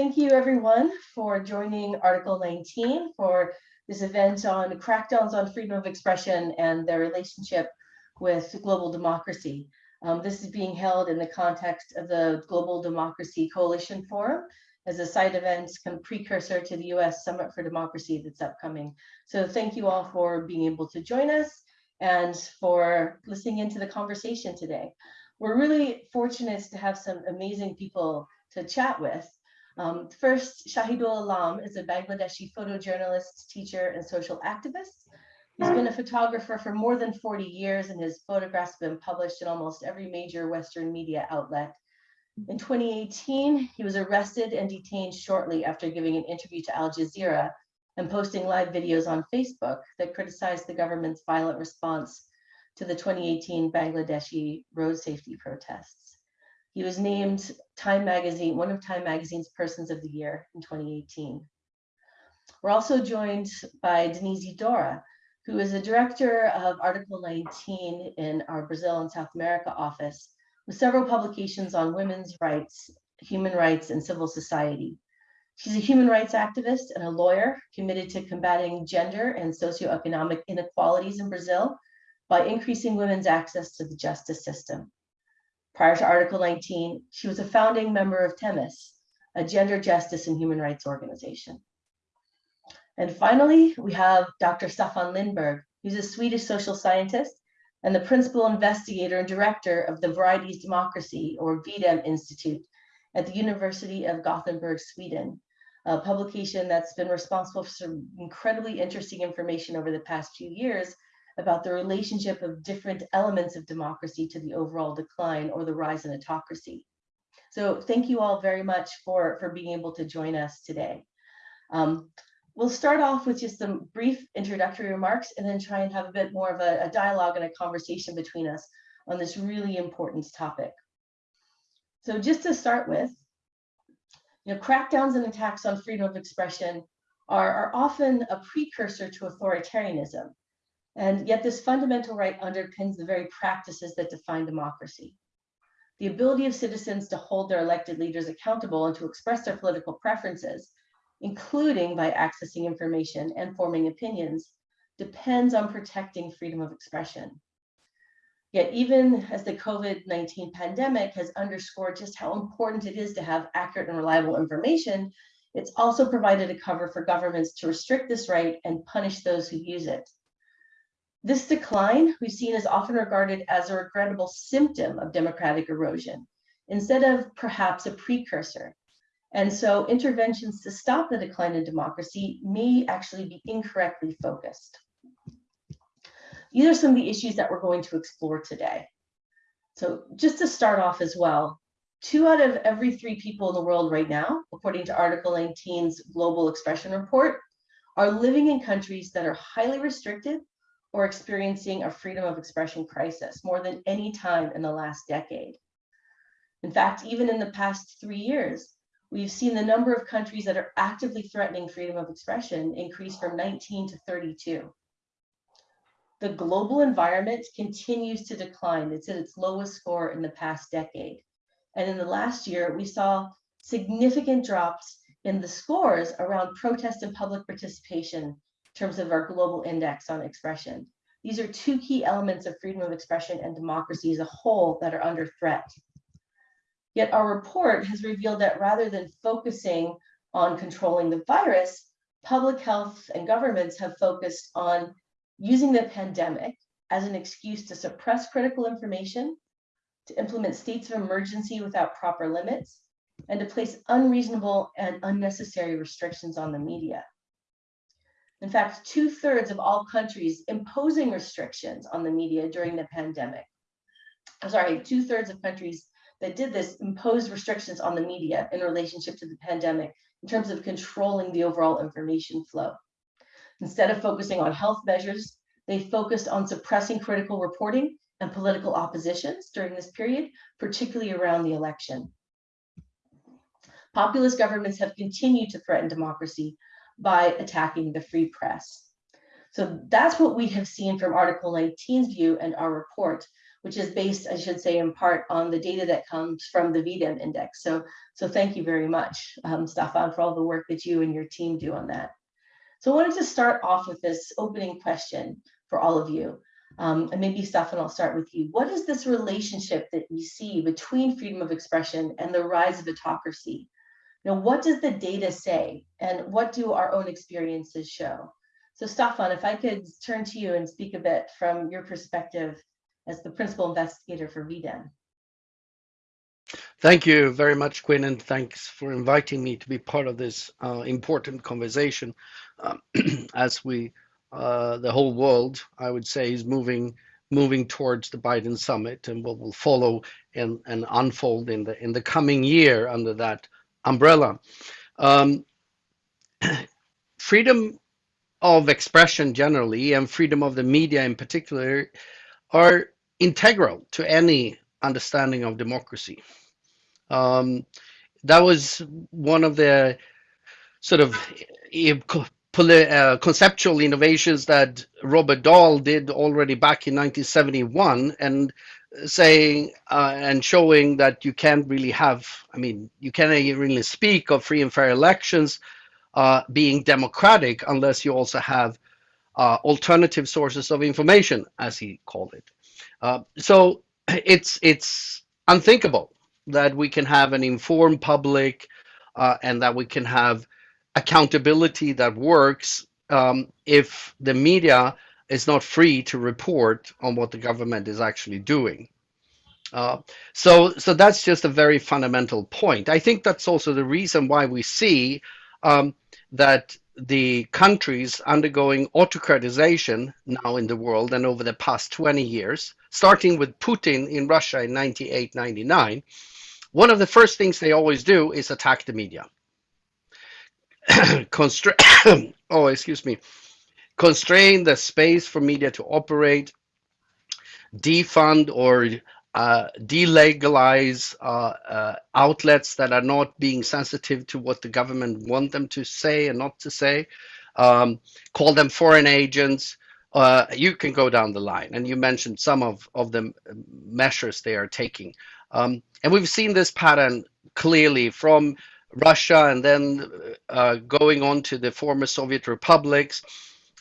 thank you everyone for joining Article 19 for this event on crackdowns on freedom of expression and their relationship with global democracy. Um, this is being held in the context of the Global Democracy Coalition Forum as a side event kind of precursor to the US Summit for Democracy that's upcoming. So thank you all for being able to join us and for listening into the conversation today. We're really fortunate to have some amazing people to chat with. Um, first, Shahidul Alam is a Bangladeshi photojournalist, teacher, and social activist. He's been a photographer for more than 40 years and his photographs have been published in almost every major Western media outlet. In 2018, he was arrested and detained shortly after giving an interview to Al Jazeera and posting live videos on Facebook that criticized the government's violent response to the 2018 Bangladeshi road safety protests. He was named Time Magazine, one of Time Magazine's Persons of the Year in 2018. We're also joined by Denise Dora, who is the director of Article 19 in our Brazil and South America office, with several publications on women's rights, human rights, and civil society. She's a human rights activist and a lawyer committed to combating gender and socioeconomic inequalities in Brazil by increasing women's access to the justice system. Prior to Article 19, she was a founding member of Themis, a gender justice and human rights organization. And finally, we have Dr. Staffan Lindberg, who's a Swedish social scientist and the principal investigator and director of the Varieties Democracy or V-Dem Institute at the University of Gothenburg, Sweden, a publication that's been responsible for some incredibly interesting information over the past few years about the relationship of different elements of democracy to the overall decline or the rise in autocracy. So thank you all very much for, for being able to join us today. Um, We'll start off with just some brief introductory remarks and then try and have a bit more of a, a dialogue and a conversation between us on this really important topic. So just to start with, you know, crackdowns and attacks on freedom of expression are, are often a precursor to authoritarianism. And yet this fundamental right underpins the very practices that define democracy. The ability of citizens to hold their elected leaders accountable and to express their political preferences including by accessing information and forming opinions, depends on protecting freedom of expression. Yet even as the COVID-19 pandemic has underscored just how important it is to have accurate and reliable information, it's also provided a cover for governments to restrict this right and punish those who use it. This decline we've seen is often regarded as a regrettable symptom of democratic erosion, instead of perhaps a precursor. And so interventions to stop the decline in democracy may actually be incorrectly focused. These are some of the issues that we're going to explore today. So just to start off as well, two out of every three people in the world right now, according to Article 19's Global Expression Report, are living in countries that are highly restricted or experiencing a freedom of expression crisis more than any time in the last decade. In fact, even in the past three years, we've seen the number of countries that are actively threatening freedom of expression increase from 19 to 32. The global environment continues to decline. It's at its lowest score in the past decade. And in the last year, we saw significant drops in the scores around protest and public participation terms of our global index on expression. These are two key elements of freedom of expression and democracy as a whole that are under threat. Yet our report has revealed that rather than focusing on controlling the virus, public health and governments have focused on using the pandemic as an excuse to suppress critical information, to implement states of emergency without proper limits, and to place unreasonable and unnecessary restrictions on the media. In fact, two thirds of all countries imposing restrictions on the media during the pandemic. I'm sorry, two thirds of countries that did this imposed restrictions on the media in relationship to the pandemic in terms of controlling the overall information flow. Instead of focusing on health measures, they focused on suppressing critical reporting and political oppositions during this period, particularly around the election. Populist governments have continued to threaten democracy by attacking the free press. So that's what we have seen from Article 19's view and our report, which is based, I should say, in part on the data that comes from the V-Dem index. So, so thank you very much, um, Staffan, for all the work that you and your team do on that. So I wanted to start off with this opening question for all of you. Um, and maybe Staffan, I'll start with you. What is this relationship that you see between freedom of expression and the rise of autocracy? Know, what does the data say and what do our own experiences show? So Staffan, if I could turn to you and speak a bit from your perspective as the principal investigator for V-Dem. Thank you very much, Quinn, and thanks for inviting me to be part of this uh, important conversation um, as we, uh, the whole world, I would say, is moving moving towards the Biden summit and what will follow and, and unfold in the in the coming year under that umbrella. Um, freedom of expression generally and freedom of the media in particular are integral to any understanding of democracy. Um, that was one of the sort of uh, conceptual innovations that Robert Dahl did already back in 1971 and saying uh, and showing that you can't really have, I mean, you can't really speak of free and fair elections uh, being democratic unless you also have uh, alternative sources of information, as he called it. Uh, so it's it's unthinkable that we can have an informed public uh, and that we can have accountability that works um, if the media is not free to report on what the government is actually doing. Uh, so, so that's just a very fundamental point. I think that's also the reason why we see um, that the countries undergoing autocratization now in the world and over the past 20 years, starting with Putin in Russia in 98, 99, one of the first things they always do is attack the media. Oh, excuse me. Constrain the space for media to operate, defund or uh, delegalize uh, uh, outlets that are not being sensitive to what the government want them to say and not to say, um, call them foreign agents. Uh, you can go down the line, and you mentioned some of, of the measures they are taking. Um, and we've seen this pattern clearly from Russia and then uh, going on to the former Soviet republics,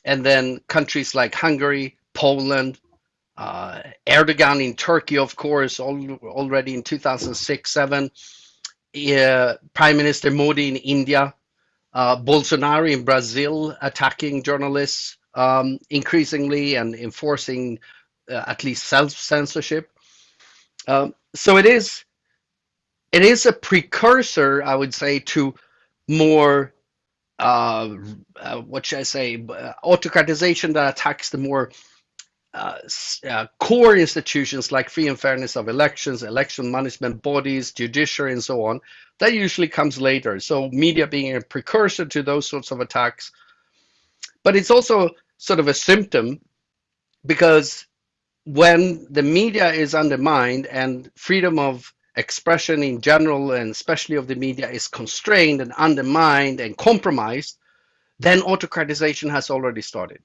and then countries like Hungary, Poland, uh, Erdogan in Turkey, of course, al already in 2006 7. Uh, Prime Minister Modi in India, uh, Bolsonaro in Brazil attacking journalists um, increasingly and enforcing uh, at least self censorship. Um, so it is it is a precursor, I would say, to more uh, uh, what should I say, autocratization that attacks the more uh, uh, core institutions like free and fairness of elections, election management bodies, judiciary, and so on, that usually comes later. So media being a precursor to those sorts of attacks. But it's also sort of a symptom because when the media is undermined and freedom of expression in general and especially of the media is constrained and undermined and compromised, then autocratization has already started.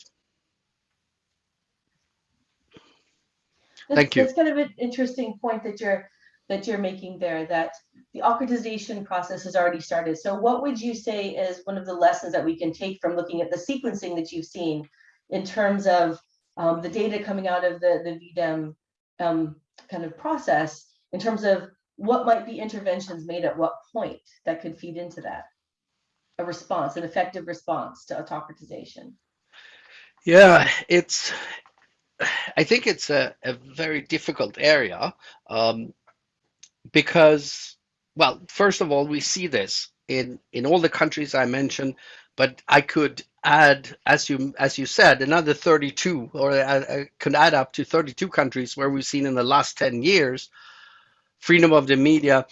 That's, Thank you. That's kind of an interesting point that you're that you're making there. That the autocratization process has already started. So, what would you say is one of the lessons that we can take from looking at the sequencing that you've seen in terms of um, the data coming out of the the V-Dem um, kind of process in terms of what might be interventions made at what point that could feed into that a response, an effective response to autocratization? Yeah, it's I think it's a, a very difficult area um, because, well, first of all, we see this in in all the countries I mentioned, but I could add, as you as you said, another 32, or I, I could add up to 32 countries where we've seen in the last 10 years, freedom of the media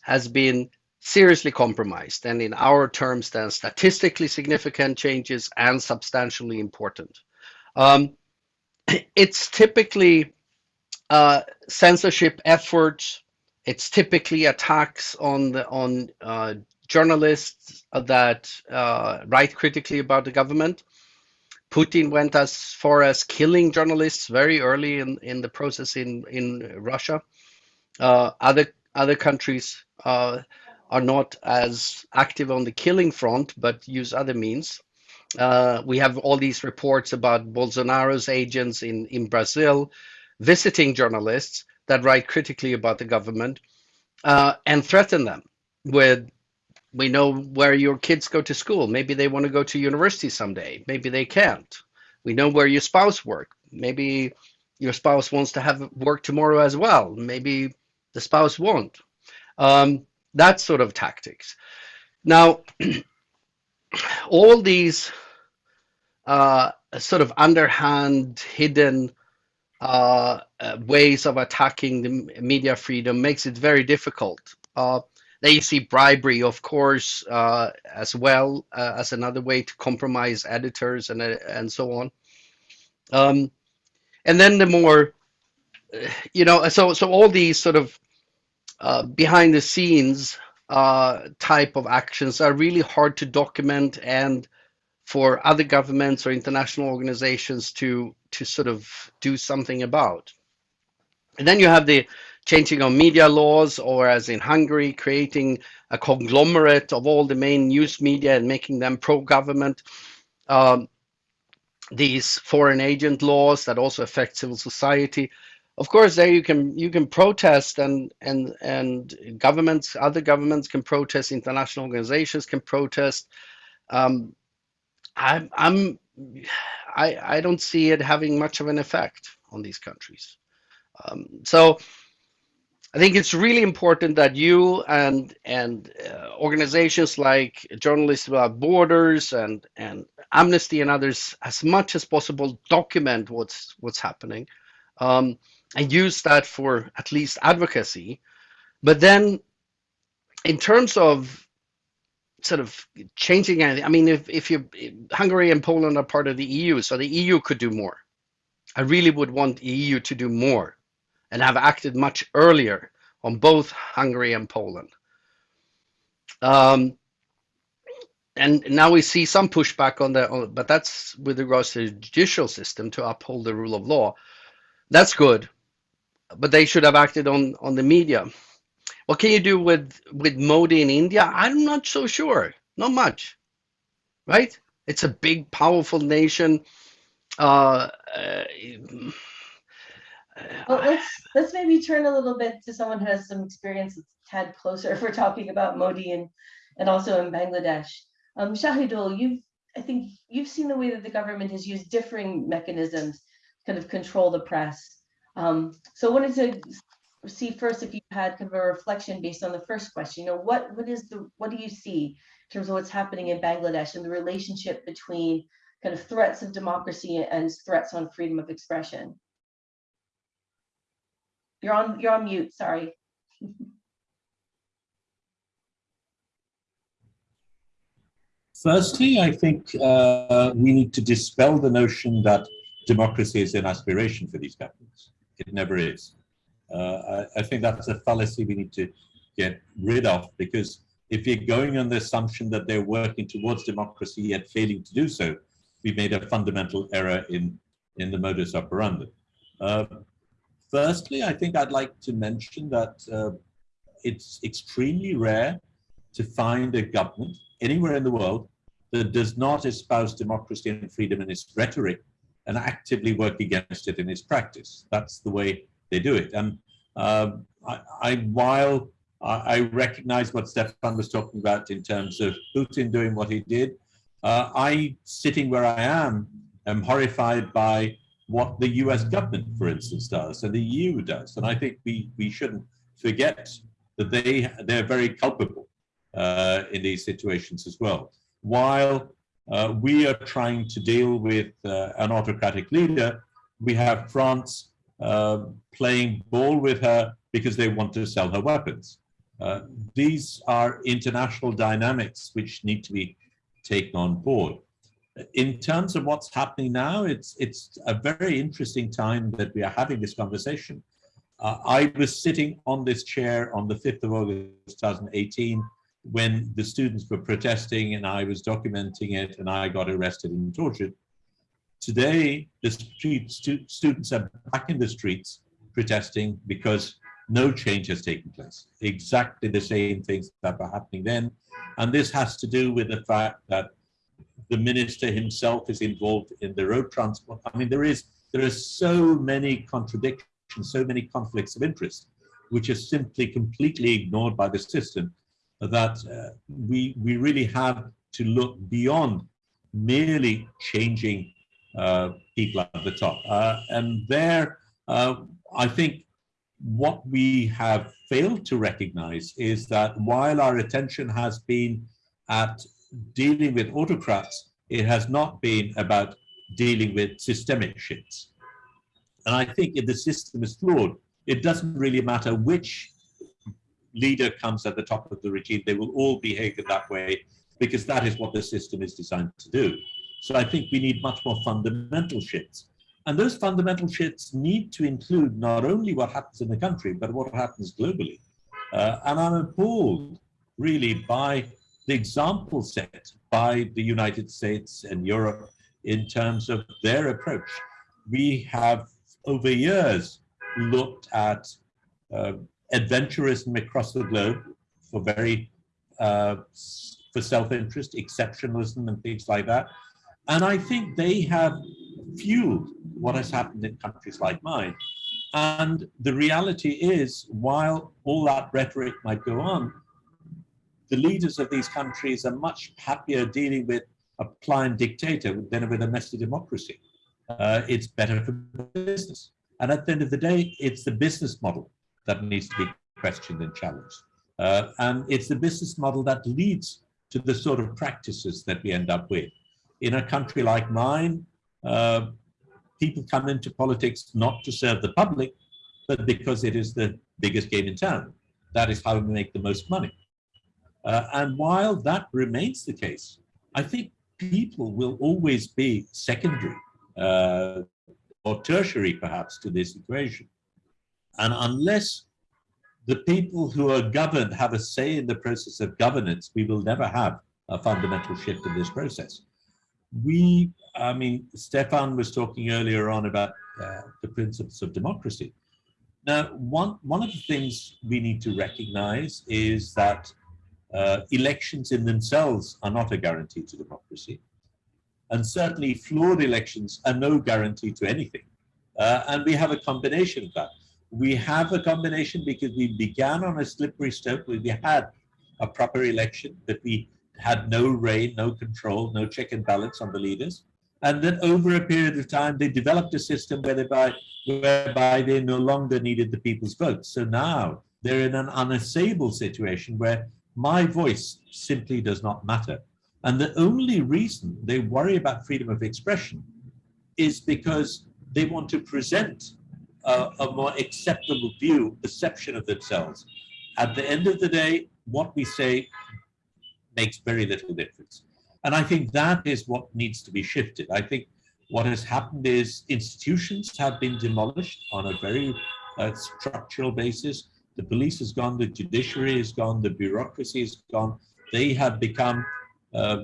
has been seriously compromised, and in our terms, then statistically significant changes and substantially important. Um, it's typically uh, censorship efforts. It's typically attacks on the on uh, journalists that uh, write critically about the government. Putin went as far as killing journalists very early in, in the process in, in Russia. Uh, other other countries uh, are not as active on the killing front, but use other means. Uh, we have all these reports about Bolsonaro's agents in, in Brazil visiting journalists that write critically about the government and threaten them with we know where your kids go to school. Maybe they want to go to university someday. Maybe they can't. We know where your spouse work. Maybe your spouse wants to have work tomorrow as well. Maybe the spouse won't. Um, that sort of tactics. Now, all these uh, sort of underhand, hidden uh, uh, ways of attacking the media freedom makes it very difficult. Uh, then you see bribery, of course, uh, as well uh, as another way to compromise editors and and so on. Um, and then the more, you know, so so all these sort of uh, behind the scenes uh, type of actions are really hard to document and for other governments or international organizations to to sort of do something about. And then you have the changing of media laws, or as in Hungary, creating a conglomerate of all the main news media and making them pro-government. Um, these foreign agent laws that also affect civil society of course there you can you can protest and and and governments other governments can protest international organizations can protest um, I'm, I'm I, I don't see it having much of an effect on these countries um, so I think it's really important that you and and uh, organizations like Journalists Without Borders and and Amnesty and others, as much as possible, document what's what's happening. Um, and use that for at least advocacy. But then in terms of sort of changing anything, I mean, if, if you Hungary and Poland are part of the EU, so the EU could do more. I really would want the EU to do more and have acted much earlier on both Hungary and Poland. Um, and now we see some pushback on that, but that's with regards to the judicial system to uphold the rule of law. That's good but they should have acted on on the media. What can you do with with Modi in India? I'm not so sure. Not much, right? It's a big, powerful nation. Uh, uh, well, let's let's maybe turn a little bit to someone who has some experience that's tad closer if we're talking about Modi and and also in Bangladesh. Um, Shahidul, you've I think you've seen the way that the government has used differing mechanisms to kind of control the press. Um, so I wanted to see first if you had kind of a reflection based on the first question. You know, what what is the what do you see in terms of what's happening in Bangladesh and the relationship between kind of threats of democracy and threats on freedom of expression? You're on you're on mute, sorry. Firstly, I think uh, we need to dispel the notion that democracy is an aspiration for these governments. It never is. Uh, I, I, think that's a fallacy we need to get rid of because if you're going on the assumption that they're working towards democracy yet failing to do so, we made a fundamental error in, in the modus operandi. Uh, firstly, I think I'd like to mention that uh, it's extremely rare to find a government anywhere in the world that does not espouse democracy and freedom in its rhetoric and actively work against it in his practice. That's the way they do it. And uh, I, I, while I recognize what Stefan was talking about in terms of Putin doing what he did, uh, I, sitting where I am, am horrified by what the US government, for instance, does and the EU does. And I think we, we shouldn't forget that they, they're very culpable uh, in these situations as well. While uh, we are trying to deal with uh, an autocratic leader. We have France uh, playing ball with her because they want to sell her weapons. Uh, these are international dynamics which need to be taken on board. In terms of what's happening now, it's, it's a very interesting time that we are having this conversation. Uh, I was sitting on this chair on the 5th of August 2018 when the students were protesting and I was documenting it and I got arrested and tortured. Today, the street stu students are back in the streets protesting because no change has taken place. Exactly the same things that were happening then. And this has to do with the fact that the minister himself is involved in the road transport. I mean, there is there are so many contradictions, so many conflicts of interest, which are simply completely ignored by the system that uh, we, we really have to look beyond merely changing uh, people at the top. Uh, and there, uh, I think what we have failed to recognize is that while our attention has been at dealing with autocrats, it has not been about dealing with systemic shifts. And I think if the system is flawed, it doesn't really matter which leader comes at the top of the regime, they will all behave in that way because that is what the system is designed to do. So I think we need much more fundamental shifts. And those fundamental shifts need to include not only what happens in the country, but what happens globally. Uh, and I'm appalled really by the example set by the United States and Europe in terms of their approach. We have over years looked at uh, adventurism across the globe for very uh, for self-interest, exceptionalism and things like that. And I think they have fueled what has happened in countries like mine. And the reality is, while all that rhetoric might go on, the leaders of these countries are much happier dealing with a pliant dictator than with a messy democracy. Uh, it's better for business. And at the end of the day, it's the business model that needs to be questioned and challenged. Uh, and it's the business model that leads to the sort of practices that we end up with. In a country like mine, uh, people come into politics not to serve the public, but because it is the biggest game in town. That is how we make the most money. Uh, and while that remains the case, I think people will always be secondary uh, or tertiary perhaps to this equation. And unless the people who are governed have a say in the process of governance, we will never have a fundamental shift in this process. We, I mean, Stefan was talking earlier on about uh, the principles of democracy. Now, one, one of the things we need to recognize is that uh, elections in themselves are not a guarantee to democracy. And certainly flawed elections are no guarantee to anything. Uh, and we have a combination of that. We have a combination because we began on a slippery slope where we had a proper election, but we had no reign, no control, no check and balance on the leaders. And then over a period of time, they developed a system whereby, whereby they no longer needed the people's votes. So now they're in an unassailable situation where my voice simply does not matter. And the only reason they worry about freedom of expression is because they want to present a, a more acceptable view, perception of themselves. At the end of the day, what we say makes very little difference. And I think that is what needs to be shifted. I think what has happened is institutions have been demolished on a very uh, structural basis. The police has gone, the judiciary is gone, the bureaucracy is gone. They have become uh,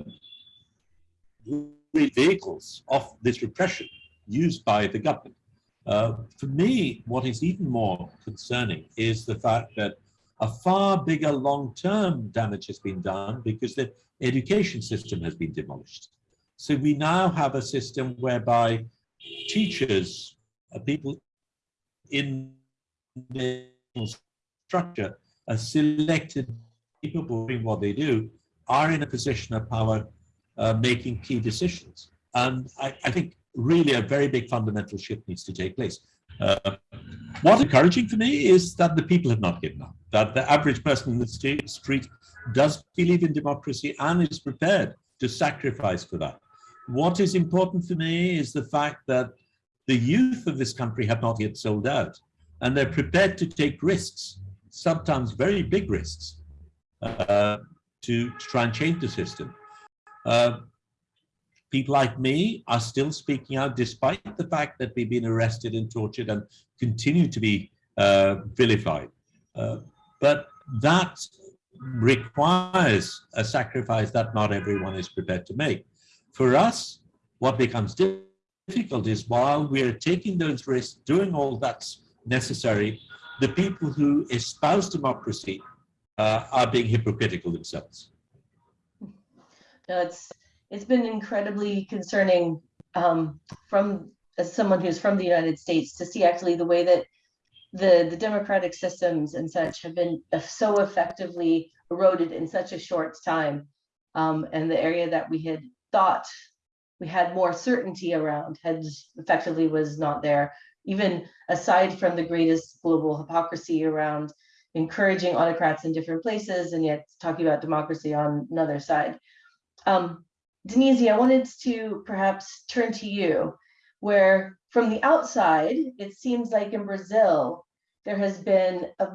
vehicles of this repression used by the government. Uh, for me, what is even more concerning is the fact that a far bigger long-term damage has been done because the education system has been demolished. So we now have a system whereby teachers, uh, people in the structure are selected people doing what they do are in a position of power uh, making key decisions. And I, I, think really a very big fundamental shift needs to take place. Uh, what's encouraging for me is that the people have not given up, that the average person in the street does believe in democracy and is prepared to sacrifice for that. What is important for me is the fact that the youth of this country have not yet sold out and they're prepared to take risks, sometimes very big risks, uh, to, to, try and change the system. Uh, people like me are still speaking out despite the fact that we've been arrested and tortured and continue to be uh, vilified. Uh, but that requires a sacrifice that not everyone is prepared to make. For us, what becomes difficult is while we're taking those risks, doing all that's necessary, the people who espouse democracy uh, are being hypocritical themselves. No, it's it's been incredibly concerning um, from as someone who's from the United States to see actually the way that the the democratic systems and such have been so effectively eroded in such a short time, um, and the area that we had thought we had more certainty around had effectively was not there. Even aside from the greatest global hypocrisy around encouraging autocrats in different places and yet talking about democracy on another side. Um, Denise, I wanted to perhaps turn to you, where from the outside, it seems like in Brazil, there has been a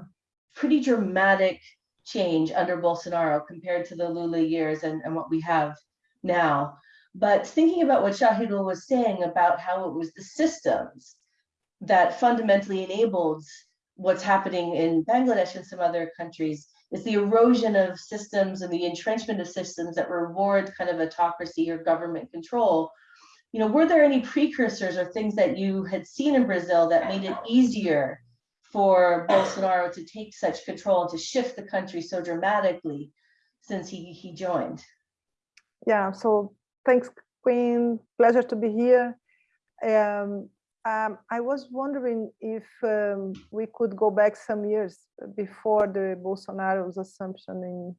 pretty dramatic change under Bolsonaro compared to the Lula years and, and what we have now. But thinking about what Shahidul was saying about how it was the systems that fundamentally enabled what's happening in Bangladesh and some other countries is the erosion of systems and the entrenchment of systems that reward kind of autocracy or government control. You know, were there any precursors or things that you had seen in Brazil that made it easier for Bolsonaro to take such control and to shift the country so dramatically since he, he joined? Yeah, so thanks, Quinn. Pleasure to be here. Um, um, I was wondering if um, we could go back some years before the Bolsonaro's assumption in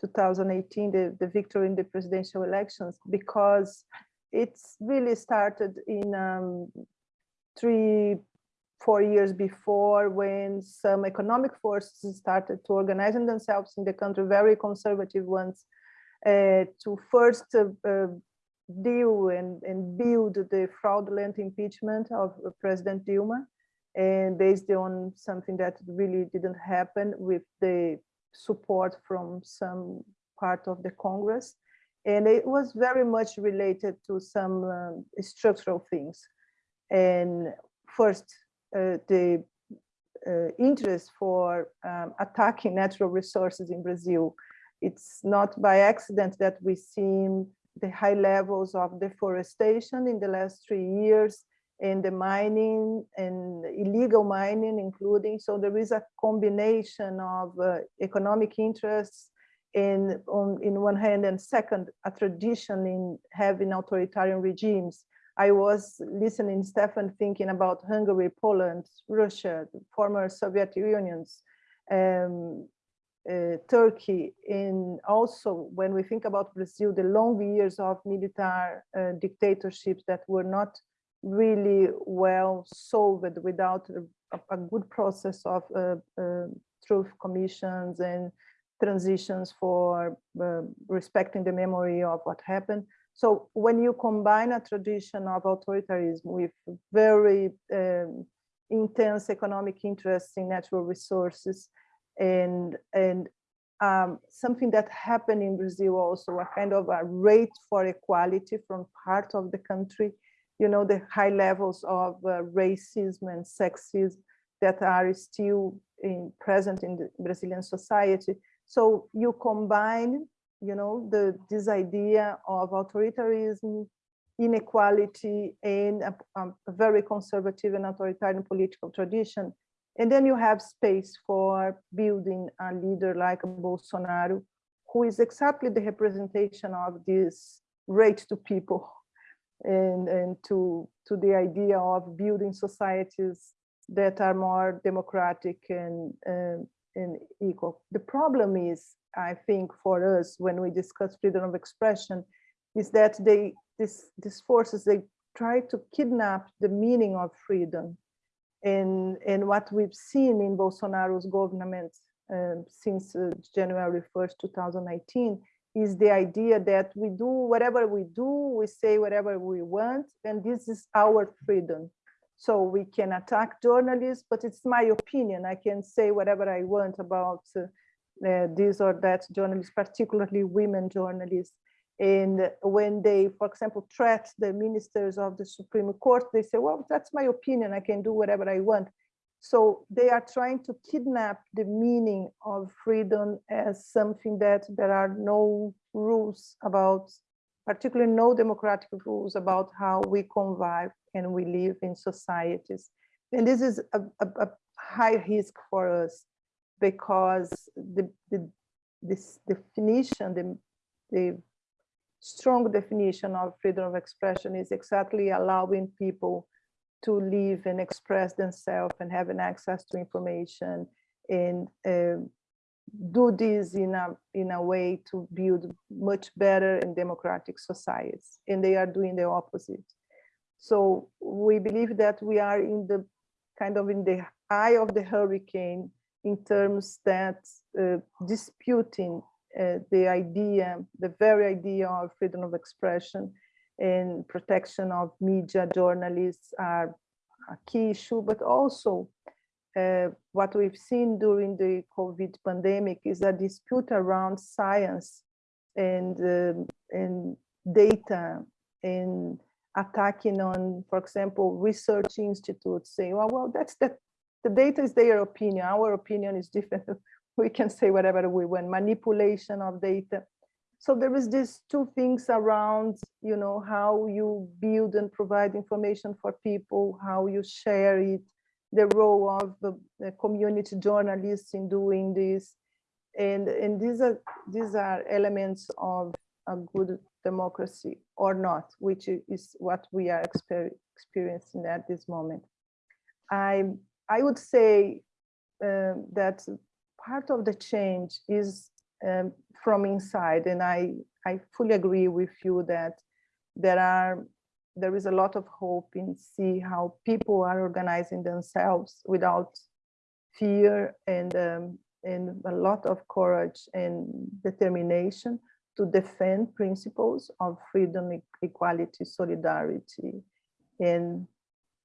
2018, the, the victory in the presidential elections, because it's really started in um, three, four years before when some economic forces started to organizing themselves in the country, very conservative ones, uh, to first uh, uh, deal and, and build the fraudulent impeachment of President Dilma and based on something that really didn't happen with the support from some part of the Congress. And it was very much related to some um, structural things. And first, uh, the uh, interest for um, attacking natural resources in Brazil. It's not by accident that we see the high levels of deforestation in the last three years and the mining and illegal mining including. So there is a combination of uh, economic interests in on in one hand and second a tradition in having authoritarian regimes. I was listening stefan thinking about hungary poland russia former soviet unions um, uh, Turkey, and also when we think about Brazil, the long years of military uh, dictatorships that were not really well solved without a, a good process of uh, uh truth commissions and transitions for uh, respecting the memory of what happened. So when you combine a tradition of authoritarianism with very um, intense economic interests in natural resources, and and um, something that happened in Brazil also a kind of a rate for equality from part of the country, you know, the high levels of uh, racism and sexism that are still in, present in the Brazilian society. So you combine, you know, the this idea of authoritarianism, inequality, and a, a very conservative and authoritarian political tradition and then you have space for building a leader like Bolsonaro, who is exactly the representation of this rate to people and, and to, to the idea of building societies that are more democratic and, and, and equal. The problem is, I think, for us, when we discuss freedom of expression, is that they, this, these forces, they try to kidnap the meaning of freedom and, and what we've seen in Bolsonaro's government uh, since uh, January 1st, 2019, is the idea that we do whatever we do, we say whatever we want, and this is our freedom. So we can attack journalists, but it's my opinion. I can say whatever I want about uh, uh this or that journalists, particularly women journalists. And when they, for example, threat the ministers of the Supreme Court, they say, well, that's my opinion. I can do whatever I want. So they are trying to kidnap the meaning of freedom as something that there are no rules about particularly no democratic rules about how we convive and we live in societies. And this is a, a, a high risk for us because the, the this definition, the, the strong definition of freedom of expression is exactly allowing people to live and express themselves and having access to information and uh, do this in a in a way to build much better and democratic societies. And they are doing the opposite. So we believe that we are in the kind of in the eye of the hurricane in terms that uh, disputing uh, the idea the very idea of freedom of expression and protection of media journalists are a key issue but also uh, what we've seen during the COVID pandemic is a dispute around science and, um, and data and attacking on, for example, research institutes saying, well, well, that's the, the data is their opinion. Our opinion is different. we can say whatever we want, manipulation of data. So there is these two things around, you know, how you build and provide information for people, how you share it, the role of the, the, community journalists in doing this. And, and these are these are elements of a good democracy or not, which is what we are exper experiencing at this moment. I, I would say um, that part of the change is um, from inside, and I, I fully agree with you that there are there is a lot of hope in see how people are organizing themselves without fear and um, and a lot of courage and determination to defend principles of freedom, equality, solidarity, and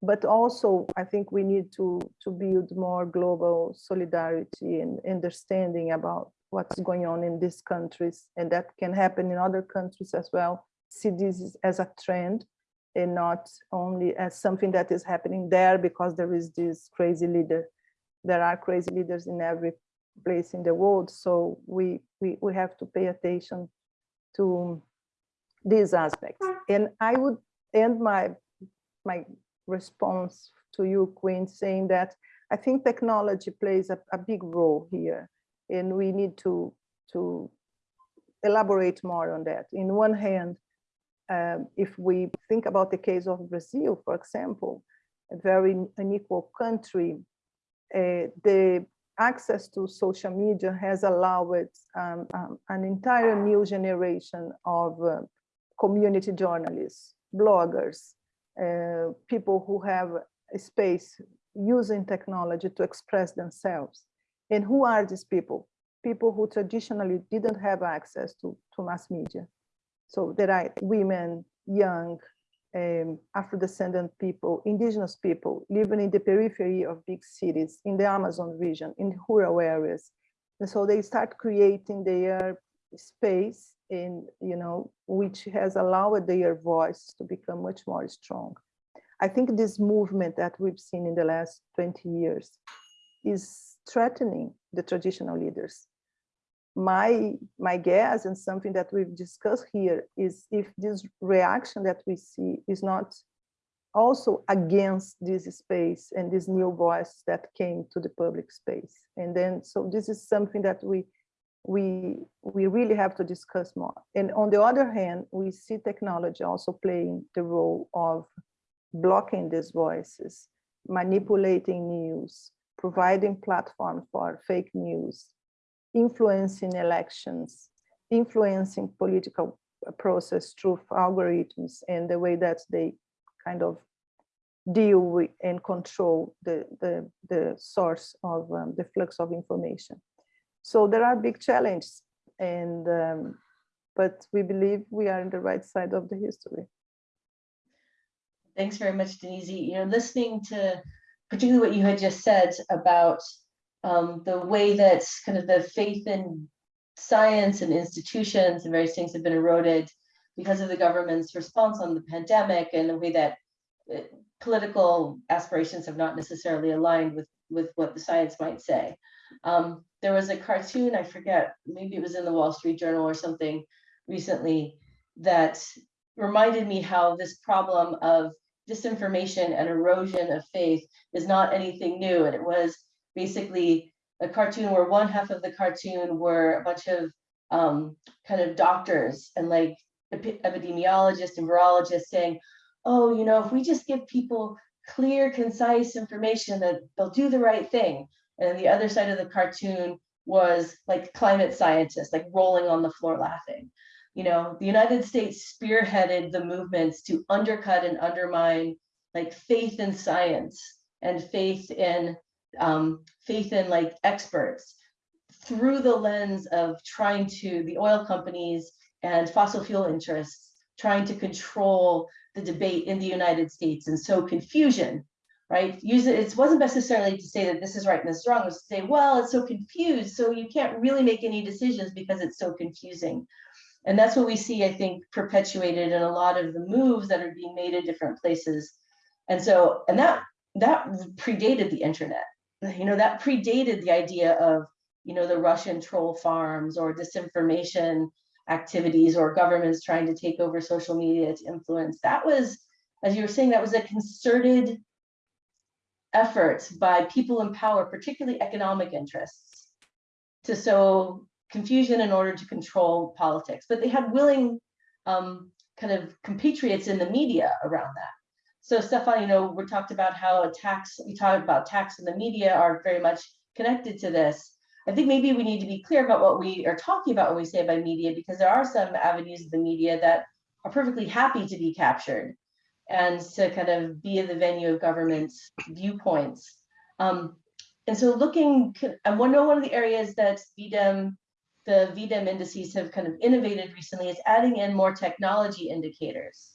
but also I think we need to to build more global solidarity and understanding about what's going on in these countries, and that can happen in other countries as well. See this as a trend and not only as something that is happening there because there is this crazy leader. There are crazy leaders in every place in the world. So we, we, we have to pay attention to these aspects. And I would end my, my response to you, Quinn, saying that I think technology plays a, a big role here. And we need to, to elaborate more on that. In one hand, um, if we think about the case of Brazil, for example, a very unequal country, uh, the access to social media has allowed um, um, an entire new generation of uh, community journalists, bloggers, uh, people who have a space using technology to express themselves. And who are these people? People who traditionally didn't have access to, to mass media. So there are women, young, um, Afro-descendant people, indigenous people living in the periphery of big cities, in the Amazon region, in rural areas. And so they start creating their space in, you know, which has allowed their voice to become much more strong. I think this movement that we've seen in the last 20 years is threatening the traditional leaders my my guess and something that we've discussed here is if this reaction that we see is not also against this space and this new voice that came to the public space and then so this is something that we we we really have to discuss more and on the other hand we see technology also playing the role of blocking these voices manipulating news providing platform for fake news influencing elections, influencing political process through algorithms and the way that they kind of deal with and control the, the, the source of um, the flux of information. So there are big challenges and um, but we believe we are in the right side of the history. Thanks very much, Denise. You know, listening to particularly what you had just said about um, the way that kind of the faith in science and institutions and various things have been eroded because of the government's response on the pandemic and the way that uh, political aspirations have not necessarily aligned with with what the science might say. Um, there was a cartoon, I forget, maybe it was in the Wall Street Journal or something recently, that reminded me how this problem of disinformation and erosion of faith is not anything new. And it was basically a cartoon where one half of the cartoon were a bunch of um, kind of doctors and like epi- epidemiologists and virologists saying, oh, you know, if we just give people clear, concise information that they'll do the right thing. And the other side of the cartoon was like climate scientists, like rolling on the floor laughing. You know, the United States spearheaded the movements to undercut and undermine like faith in science and faith in um, faith in like experts through the lens of trying to the oil companies and fossil fuel interests trying to control the debate in the United States and sow confusion, right? Use it, it wasn't necessarily to say that this is right and this is wrong, it was to say, well, it's so confused, so you can't really make any decisions because it's so confusing. And that's what we see, I think, perpetuated in a lot of the moves that are being made in different places. And so, and that that predated the internet. You know, that predated the idea of, you know, the Russian troll farms or disinformation activities or governments trying to take over social media to influence. That was, as you were saying, that was a concerted effort by people in power, particularly economic interests, to sow confusion in order to control politics. But they had willing um, kind of compatriots in the media around that. So Staffan, you know, we talked about how attacks, we talked about attacks in the media are very much connected to this. I think maybe we need to be clear about what we are talking about when we say by media, because there are some avenues of the media that are perfectly happy to be captured and to kind of be the venue of government's viewpoints. Um, and so looking, and one, one of the areas that V-Dem, the V-Dem indices have kind of innovated recently is adding in more technology indicators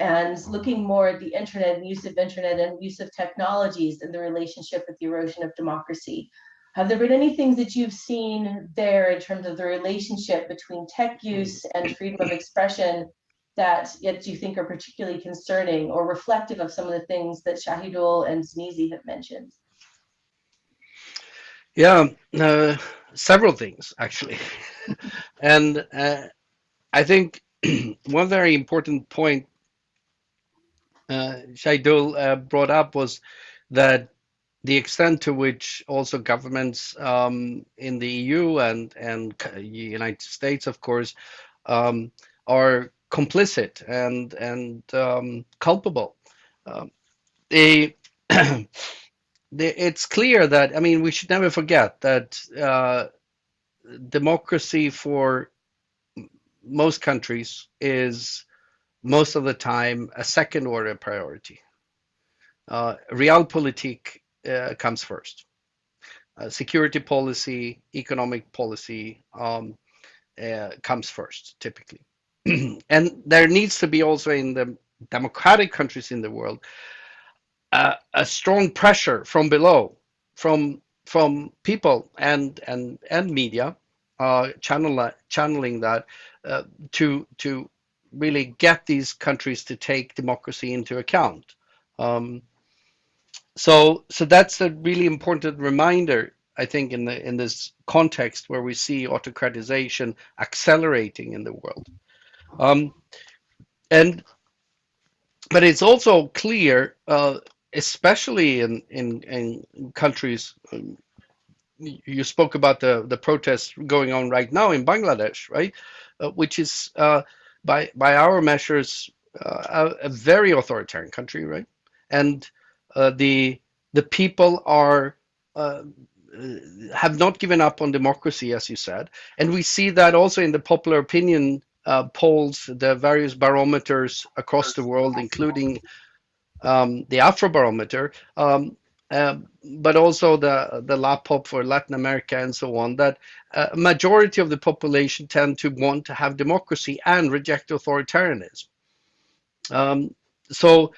and looking more at the internet and use of internet and use of technologies and the relationship with the erosion of democracy. Have there been any things that you've seen there in terms of the relationship between tech use and freedom of expression that yet you think are particularly concerning or reflective of some of the things that Shahidul and Denise have mentioned? Yeah, uh, several things actually. and uh, I think one very important point uh, Shahidul uh, brought up was that the extent to which also governments um, in the EU and and United States, of course, um, are complicit and and um, culpable. Um, they, they, it's clear that I mean we should never forget that uh, democracy for most countries is most of the time a second order priority. Uh, realpolitik uh, comes first. Uh, security policy, economic policy um, uh, comes first, typically. and there needs to be also in the democratic countries in the world uh, a strong pressure from below, from from people and and and media, uh, channel channeling that uh, to to really get these countries to take democracy into account. Um, so, so that's a really important reminder, I think, in the in this context where we see autocratization accelerating in the world. Um, and but it's also clear, uh, especially in, in in countries. Um, you spoke about the the protests going on right now in Bangladesh, right? Uh, which is uh, by by our measures uh, a, a, very authoritarian country, right? And uh, the the people are uh, have not given up on democracy, as you said, and we see that also in the popular opinion polls, the various barometers across the world, including um, the Afrobarometer. Um, uh, but also the the LAPOP for Latin America and so on, that a majority of the population tend to want to have democracy and reject authoritarianism. Um, so,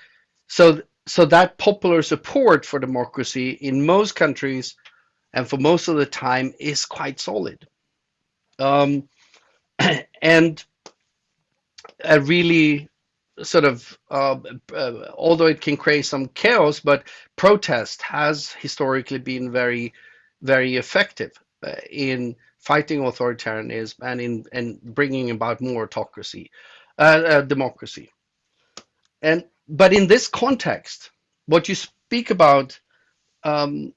so, so that popular support for democracy in most countries and for most of the time is quite solid. Um, and a really sort of uh, uh, although it can create some chaos but protest has historically been very very effective uh, in fighting authoritarianism and in and bringing about more autocracy, uh, uh, democracy. And but in this context, what you speak about, um,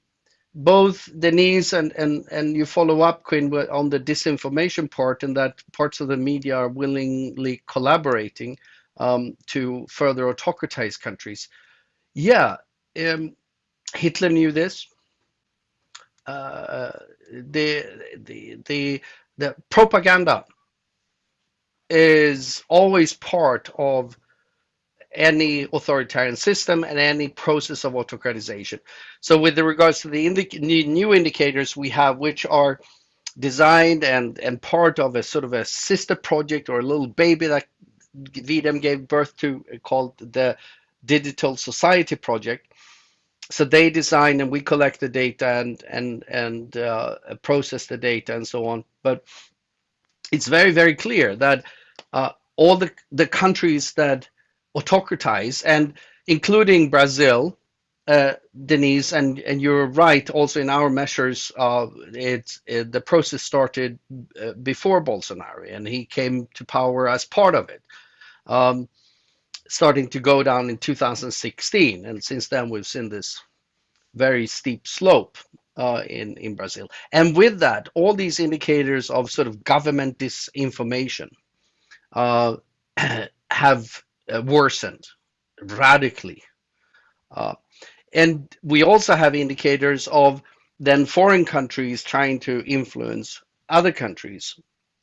both Denise and and and you follow up, Quinn, on the disinformation part, and that parts of the media are willingly collaborating um, to further autocratize countries. Yeah, um, Hitler knew this. Uh, the the the the propaganda is always part of any authoritarian system and any process of autocratization. So with regards to the new indicators we have, which are designed and, and part of a sort of a sister project or a little baby that V-Dem gave birth to called the Digital Society Project. So they design and we collect the data and and and uh, process the data and so on. But it's very very clear that uh, all the the countries that autocratize and including Brazil, uh, Denise, and and you're right. Also in our measures, uh, it, the process started uh, before Bolsonaro, and he came to power as part of it. Um, starting to go down in 2016, and since then we've seen this very steep slope uh, in in Brazil. And with that, all these indicators of sort of government disinformation uh, have uh, worsened radically. Uh, and we also have indicators of then foreign countries trying to influence other countries.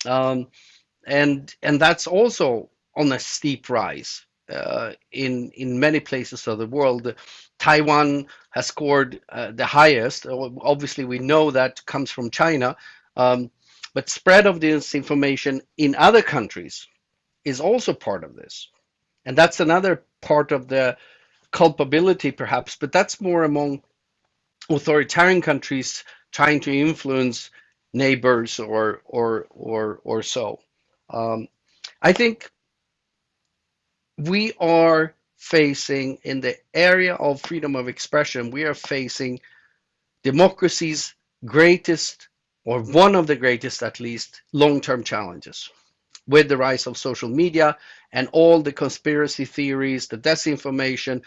Um, and and that's also on a steep rise uh, in in many places of the world. Taiwan has scored uh, the highest. Obviously, we know that comes from China, um, but spread of disinformation in other countries is also part of this, and that's another part of the culpability, perhaps. But that's more among authoritarian countries trying to influence neighbors or or or or so. Um, I think we are facing in the area of freedom of expression, we are facing democracy's greatest, or one of the greatest at least, long-term challenges with the rise of social media and all the conspiracy theories, the disinformation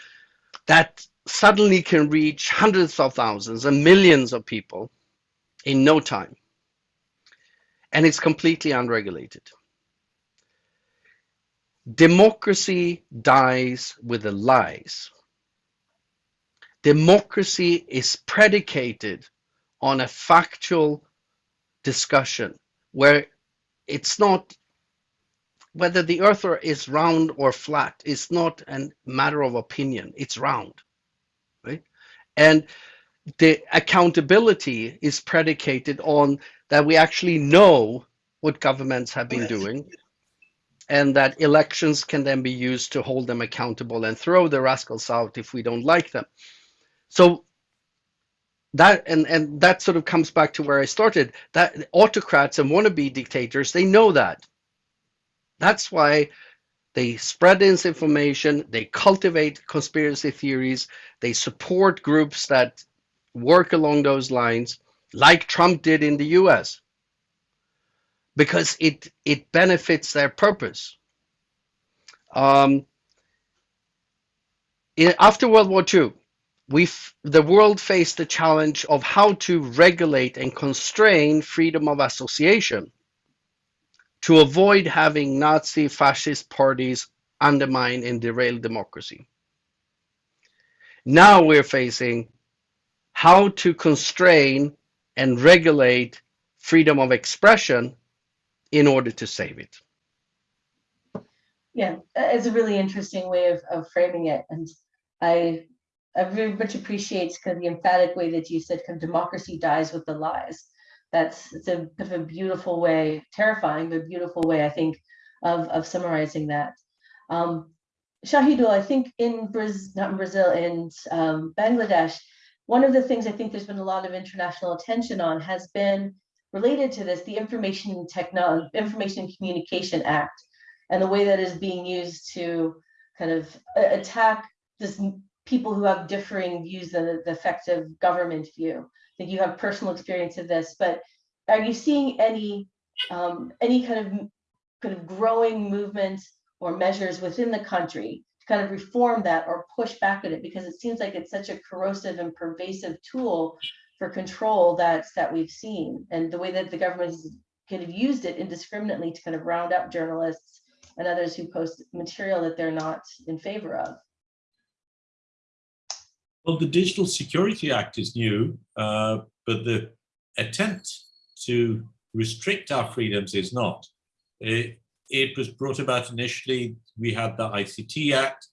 that suddenly can reach hundreds of thousands and millions of people in no time. And it's completely unregulated. Democracy dies with the lies. Democracy is predicated on a factual discussion where it's not whether the earth is round or flat is not a matter of opinion it's round right and the accountability is predicated on that we actually know what governments have been doing and that elections can then be used to hold them accountable and throw the rascals out if we don't like them. So that and and that sort of comes back to where I started. That autocrats and wannabe dictators, they know that. That's why they spread disinformation, they cultivate conspiracy theories, they support groups that work along those lines, like Trump did in the US because it it benefits their purpose. Um, in, after World War II, we the world faced the challenge of how to regulate and constrain freedom of association to avoid having Nazi fascist parties undermine and derail democracy. Now we're facing how to constrain and regulate freedom of expression in order to save it. Yeah, it's a really interesting way of, of framing it. And I, I very much appreciate kind of the emphatic way that you said kind of democracy dies with the lies. That's it's a, a beautiful way, terrifying, but beautiful way, I think, of, of summarizing that. Um, Shahidul, I think in Brazil, not in Brazil, in um, Bangladesh, one of the things I think there's been a lot of international attention on has been related to this, the Information Technology, Information Communication Act, and the way that is being used to kind of attack this people who have differing views than the effective government view. Think you have personal experience of this, but are you seeing any, um, any kind of, kind of growing movement or measures within the country to kind of reform that or push back at it? Because it seems like it's such a corrosive and pervasive tool for control that's, that we've seen. And the way that the government has kind of used it indiscriminately to kind of round up journalists and others who post material that they're not in favor of. Well, the Digital Security Act is new, uh, but the attempt to restrict our freedoms is not. It, it was brought about initially, we had the ICT Act,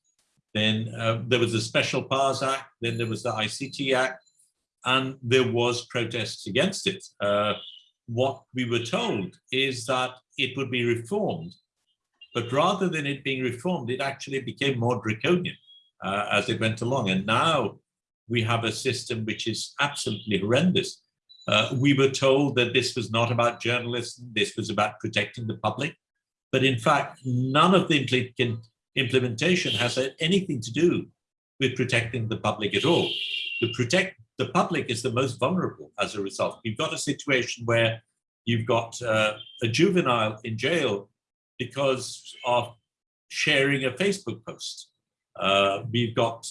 then uh, there was the Special Powers Act, then there was the ICT Act, and there was protests against it. Uh, what we were told is that it would be reformed, but rather than it being reformed, it actually became more draconian uh, as it went along. And now we have a system which is absolutely horrendous. Uh, we were told that this was not about journalism, this was about protecting the public. But in fact, none of the impl implementation has had anything to do with protecting the public at all. The protect the public is the most vulnerable as a result. We've got a situation where you've got uh, a juvenile in jail because of sharing a Facebook post. Uh, we've got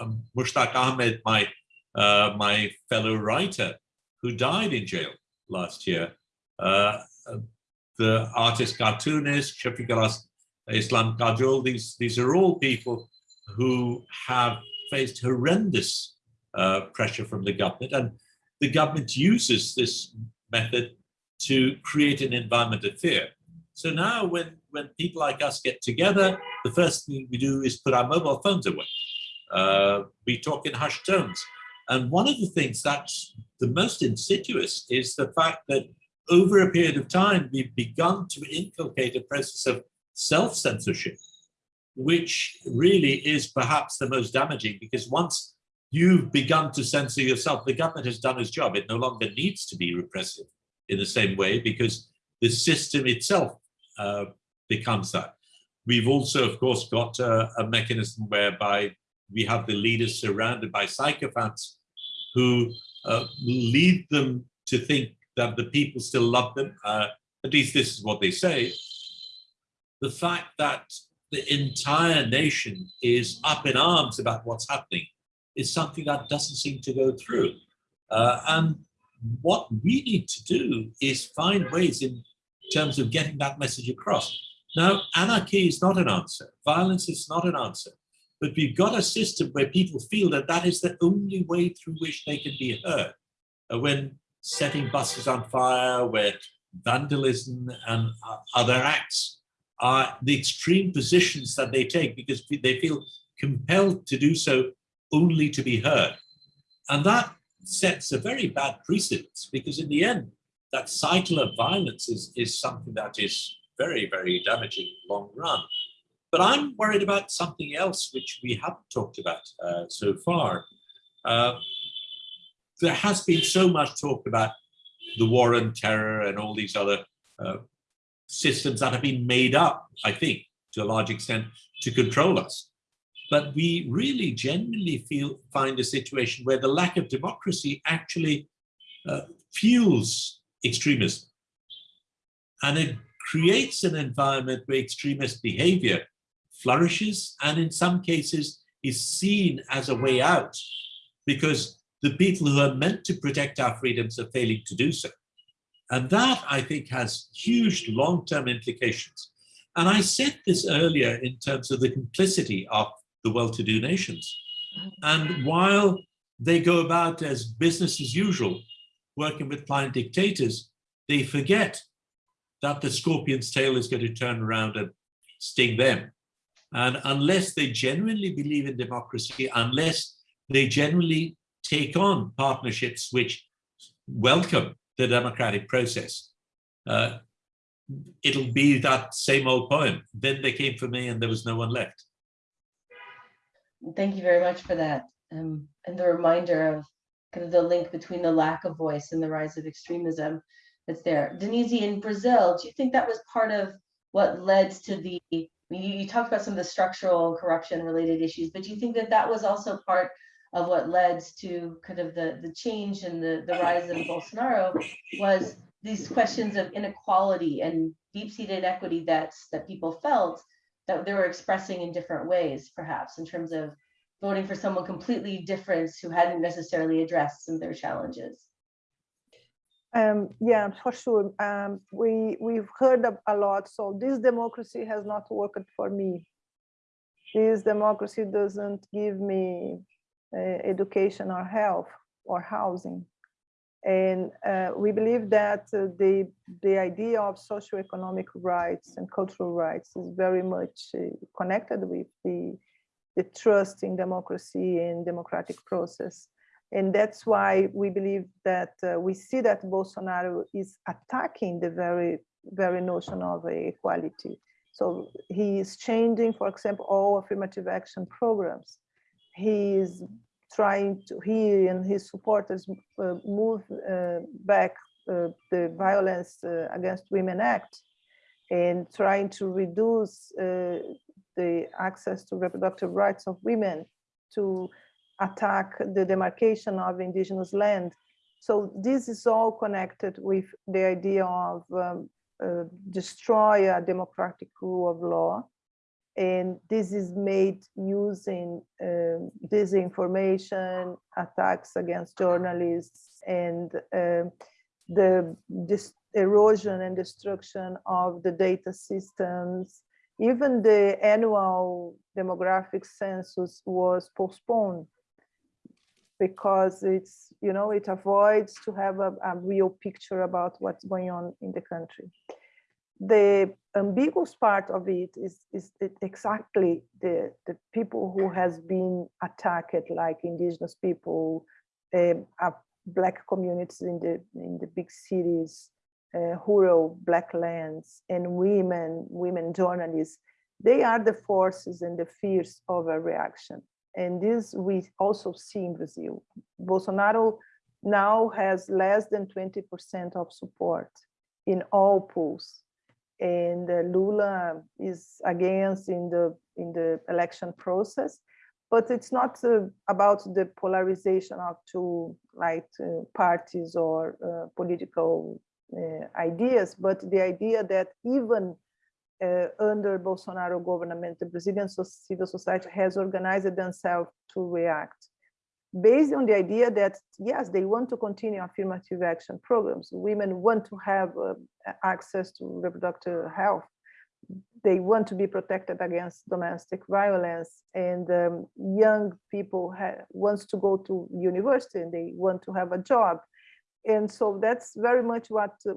um, Mushtaq Ahmed, my uh, my fellow writer, who died in jail last year. Uh, uh, the artist cartoonist Shafiqul Islam Kajol. These these are all people who have faced horrendous uh, pressure from the government, and the government uses this method to create an environment of fear. So now, when when people like us get together, the first thing we do is put our mobile phones away. Uh, we talk in hushed tones. And one of the things that's the most insidious is the fact that over a period of time, we've begun to inculcate a process of self-censorship, which really is perhaps the most damaging because once you've begun to censor yourself, the government has done its job. It no longer needs to be repressive in the same way because the system itself uh, becomes that. We've also, of course, got a, a mechanism whereby we have the leaders surrounded by psychopaths who uh, lead them to think that the people still love them. Uh, at least this is what they say. The fact that the entire nation is up in arms about what's happening is something that doesn't seem to go through. Uh, and what we need to do is find ways in terms of getting that message across. Now, anarchy is not an answer. Violence is not an answer. But we've got a system where people feel that that is the only way through which they can be heard. Uh, when setting buses on fire, where vandalism and uh, other acts are the extreme positions that they take because they feel compelled to do so only to be heard. And that sets a very bad precedent because in the end, that cycle of violence is, is something that is very, very damaging long run. But I'm worried about something else which we haven't talked about uh, so far. Uh, there has been so much talk about the war on terror and all these other uh, systems that have been made up, I think, to a large extent, to control us. But we really genuinely feel find a situation where the lack of democracy actually uh, fuels extremism. And it creates an environment where extremist behavior flourishes and in some cases is seen as a way out because the people who are meant to protect our freedoms are failing to do so. And that, I think, has huge long-term implications. And I said this earlier in terms of the complicity of the well-to-do nations. And while they go about as business as usual, working with client dictators, they forget that the scorpion's tail is going to turn around and sting them. And unless they genuinely believe in democracy, unless they genuinely take on partnerships which welcome the democratic process, uh, it'll be that same old poem. Then they came for me and there was no one left. Thank you very much for that. Um, and the reminder of kind of the link between the lack of voice and the rise of extremism that's there. Denise, in Brazil, do you think that was part of what led to the, you, you talked about some of the structural corruption related issues, but do you think that that was also part of what led to kind of the, the change and the, the rise of Bolsonaro was these questions of inequality and deep-seated equity that's, that people felt that they were expressing in different ways, perhaps, in terms of voting for someone completely different who hadn't necessarily addressed some of their challenges. Um, yeah, for sure. Um, we we've heard a, lot. So this democracy has not worked for me. This democracy doesn't give me uh, education or health or housing. And uh, we believe that uh, the the idea of socioeconomic rights and cultural rights is very much uh, connected with the the trust in democracy and democratic process. And that's why we believe that uh, we see that Bolsonaro is attacking the very, very notion of equality. So he is changing, for example, all affirmative action programs. He is trying to, he and his supporters uh, move uh, back uh, the Violence uh, Against Women Act and trying to reduce uh, the access to reproductive rights of women to attack the demarcation of indigenous land. So this is all connected with the idea of um, uh, destroy a democratic rule of law. And this is made using um, disinformation, attacks against journalists, and um, the erosion and destruction of the data systems. Even the annual demographic census was postponed because it's, you know, it avoids to have a, a real picture about what's going on in the country. The ambiguous part of it is, is exactly the, the people who has been attacked, like indigenous people, uh, black communities in the, in the big cities, uh, rural black lands, and women, women journalists, they are the forces and the fears of a reaction. And this we also see in Brazil. Bolsonaro now has less than 20% of support in all polls. And uh, Lula is against in the in the election process, but it's not uh, about the polarization of two like uh, parties or uh, political uh, ideas, but the idea that even uh, under Bolsonaro government, the Brazilian civil society has organized themselves to react based on the idea that, yes, they want to continue affirmative action programs. Women want to have uh, access to reproductive health. They want to be protected against domestic violence and um, young people wants to go to university and they want to have a job. And so that's very much what uh,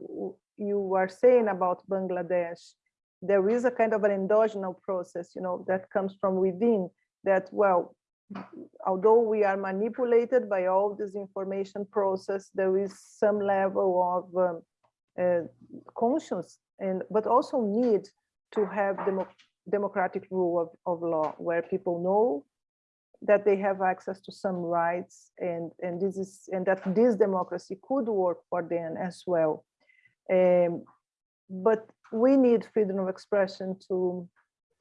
you are saying about Bangladesh there is a kind of an endogenous process, you know, that comes from within that, well, although we are manipulated by all this information process, there is some level of um, uh, conscience and but also need to have demo democratic rule of, of law where people know that they have access to some rights and and this is and that this democracy could work for them as well. Um, but we need freedom of expression to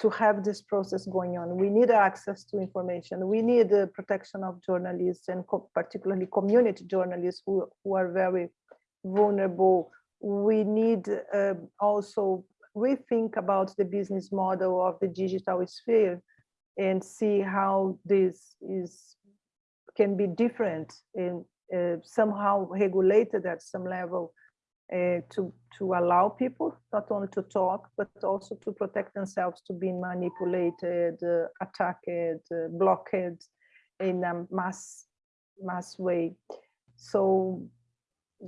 to have this process going on. We need access to information. We need the protection of journalists and co particularly community journalists who, who are very vulnerable. We need uh, also rethink about the business model of the digital sphere and see how this is can be different and uh, somehow regulated at some level uh, to to allow people not only to talk but also to protect themselves to being manipulated, uh, attacked, uh, blocked in a mass mass way. So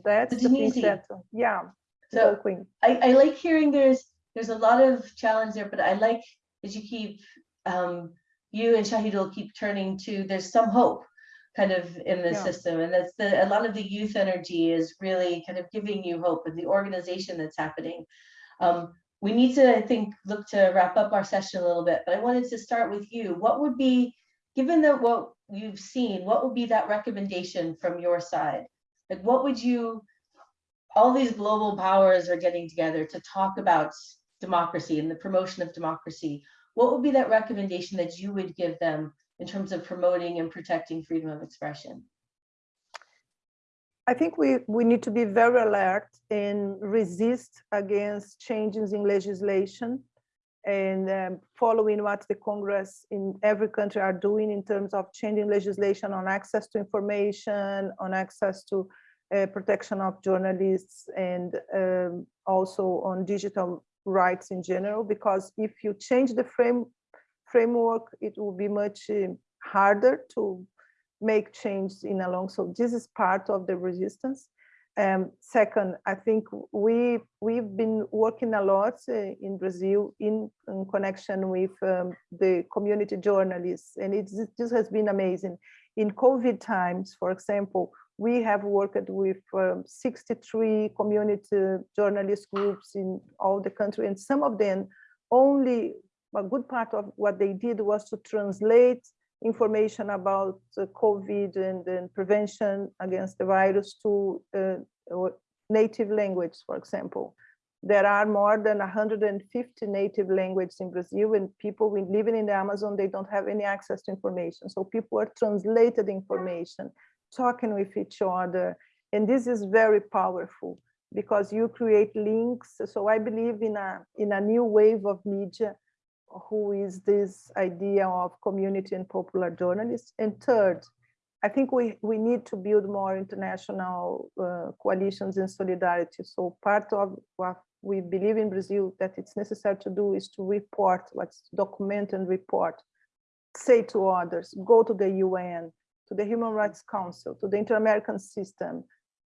that's the thing that yeah. So Quinn. I, I like hearing there's there's a lot of challenge there, but I like as you keep um, you and Shahidul keep turning to there's some hope kind of in the yeah. system and that's the a lot of the youth energy is really kind of giving you hope and the organization that's happening. Um, we need to i think look to wrap up our session a little bit but i wanted to start with you. What would be given that what you've seen what would be that recommendation from your side? Like what would you all these global powers are getting together to talk about democracy and the promotion of democracy. What would be that recommendation that you would give them in terms of promoting and protecting freedom of expression? I think we, we need to be very alert and resist against changes in legislation and um, following what the Congress in every country are doing in terms of changing legislation on access to information, on access to uh, protection of journalists, and um, also on digital rights in general. Because if you change the frame framework, it will be much uh, harder to make change in a long. So this is part of the resistance. Um, second, I think we we've been working a lot uh, in Brazil in, in connection with um, the community journalists, and it this has been amazing. In COVID times, for example, we have worked with um, 63 community journalist groups in all the country, and some of them only a good part of what they did was to translate information about uh, COVID and, and, prevention against the virus to uh, native language, for example. There are more than 150 native languages in Brazil and people living in the Amazon, they don't have any access to information. So people are translated information, talking with each other. And this is very powerful because you create links. So I believe in a, in a new wave of media who is this idea of community and popular journalists. And third, I think we, we need to build more international uh, coalitions and solidarity. So part of what we believe in Brazil that it's necessary to do is to report, let's document and report, say to others, go to the UN, to the Human Rights Council, to the Inter-American system,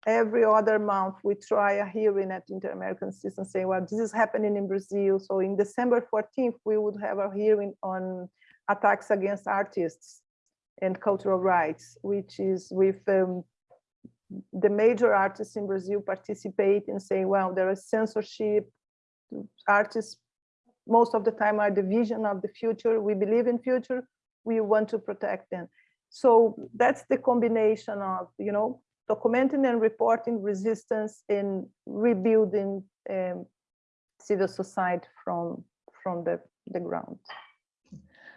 every other month we try a hearing at Inter-American System saying, well, this is happening in Brazil. So in December 14th, we would have a hearing on attacks against artists and cultural rights, which is with um, the major artists in Brazil participate and say, well, there is censorship, artists most of the time are the vision of the future. We believe in future, we want to protect them. So that's the combination of, you know, documenting and reporting resistance in rebuilding um, civil society from from the, the ground.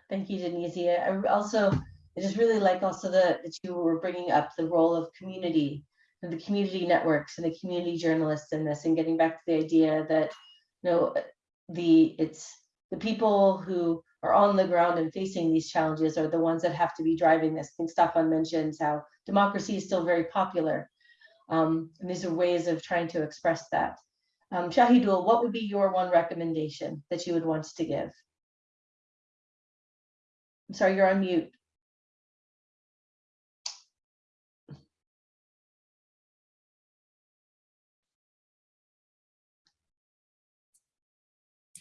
Thank you, Denise. I also, I just really like also the, that you were bringing up the role of community and the community networks and the community journalists in this and getting back to the idea that, you know, the, it's the people who are on the ground and facing these challenges are the ones that have to be driving this. I think Staffan mentions how democracy is still very popular. Um, and these are ways of trying to express that. Um, Shahidul, what would be your one recommendation that you would want to give? I'm sorry, you're on mute.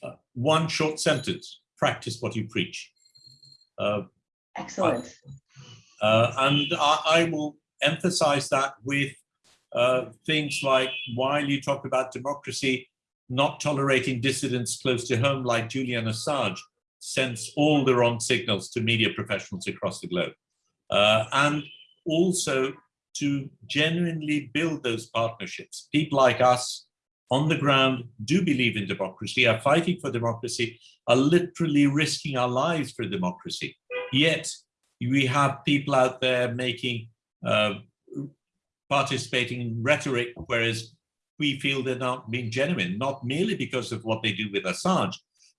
Uh, one short sentence practice what you preach. Uh, Excellent. Uh, and I, I, will emphasize that with uh, things like while you talk about democracy, not tolerating dissidents close to home like Julian Assange sends all the wrong signals to media professionals across the globe. Uh, and also to genuinely build those partnerships. People like us on the ground do believe in democracy, are fighting for democracy, are literally risking our lives for democracy. Yet we have people out there making, uh, participating in rhetoric, whereas we feel they're not being genuine, not merely because of what they do with Assange,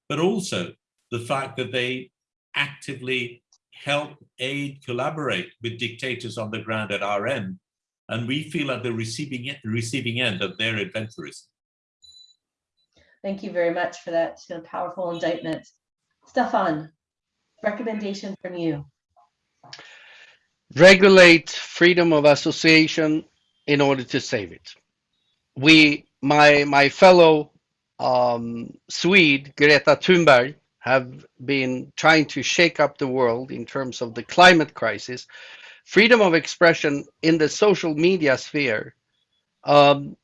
but also the fact that they actively help, aid, collaborate with dictators on the ground at our end. And we feel at the receiving, receiving end of their adventurism. Thank you very much for that powerful indictment. Staffan, recommendation from you. Regulate freedom of association in order to save it. We, my, my fellow um, Swede, Greta Thunberg, have been trying to shake up the world in terms of the climate crisis. Freedom of expression in the social media sphere um,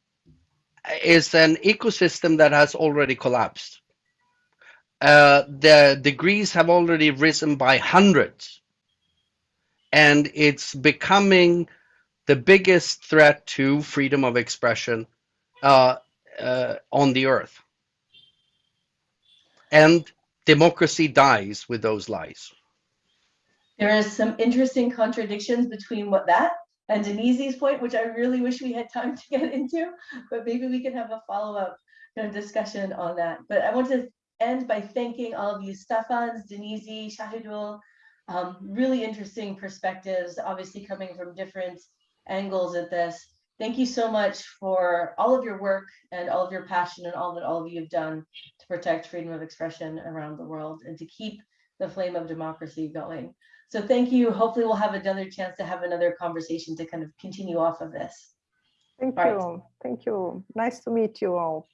is an ecosystem that has already collapsed. Uh, the degrees have already risen by hundreds. And it's becoming the biggest threat to freedom of expression uh, uh, on the earth. And democracy dies with those lies. there is some interesting contradictions between what that and Denise's point, which I really wish we had time to get into, but maybe we can have a follow-up kind of discussion on that. But I want to end by thanking all of you, Staffans, Denise, Shahidul, um, really interesting perspectives, obviously coming from different angles at this. Thank you so much for all of your work and all of your passion and all that all of you have done to protect freedom of expression around the world and to keep the flame of democracy going. So thank you. Hopefully we'll have another chance to have another conversation to kind of continue off of this. Thank Right. you. Thank you. Nice to meet you all.